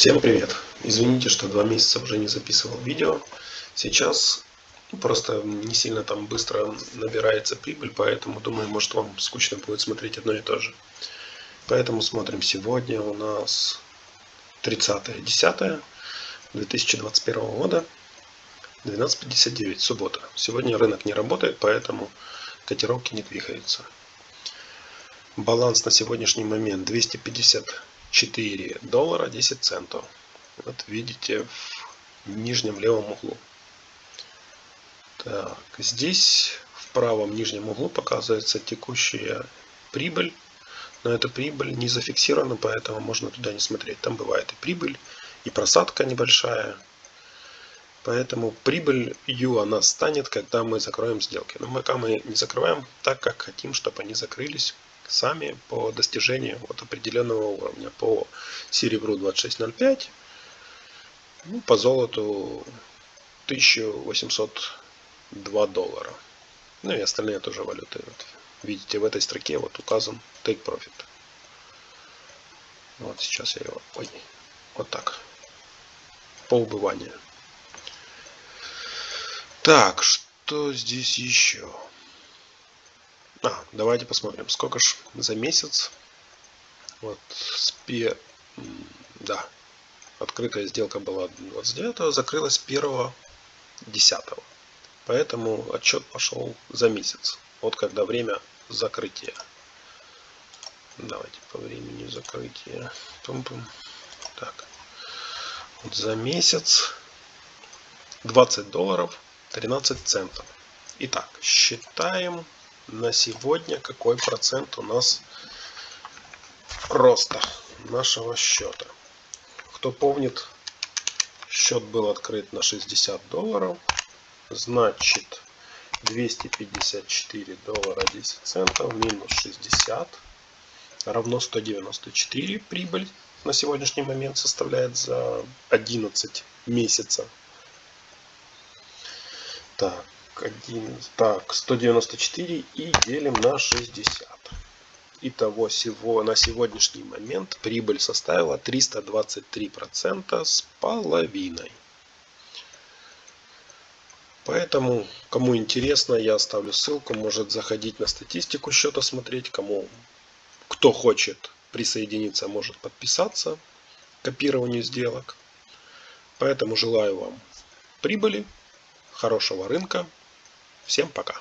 Всем привет! Извините, что два месяца уже не записывал видео. Сейчас просто не сильно там быстро набирается прибыль, поэтому думаю, может вам скучно будет смотреть одно и то же. Поэтому смотрим сегодня у нас 30.10.2021 года 12.59, суббота. Сегодня рынок не работает, поэтому котировки не двигаются. Баланс на сегодняшний момент 250 4 доллара 10 центов. Вот видите в нижнем левом углу. Так, здесь в правом нижнем углу показывается текущая прибыль. Но эта прибыль не зафиксирована, поэтому можно туда не смотреть. Там бывает и прибыль, и просадка небольшая. Поэтому прибыль Ю она станет, когда мы закроем сделки. Но пока мы не закрываем так, как хотим, чтобы они закрылись сами по достижению вот определенного уровня. По серебру 26.05, ну, по золоту 1802 доллара. Ну и остальные тоже валюты. Вот, видите, в этой строке вот указан Take Profit. Вот сейчас я его... Ой, вот так. По убыванию. Так, что здесь еще? А, давайте посмотрим, сколько ж за месяц. Вот, спе... Да, открытая сделка была 29 закрылась 1 10 Поэтому отчет пошел за месяц. Вот когда время закрытия. Давайте по времени закрытия. Пум -пум. Так. Вот за месяц 20 долларов 13 центов. Итак, считаем на сегодня какой процент у нас роста нашего счета. Кто помнит, счет был открыт на 60 долларов. Значит, 254 доллара 10 центов минус 60 равно 194 прибыль на сегодняшний момент составляет за 11 месяцев. Так, 1, так, 194 и делим на 60. Итого всего на сегодняшний момент прибыль составила 323% с половиной. Поэтому, кому интересно, я оставлю ссылку, может заходить на статистику счета смотреть, кому, кто хочет присоединиться, может подписаться к копированию сделок. Поэтому желаю вам прибыли, хорошего рынка Всем пока.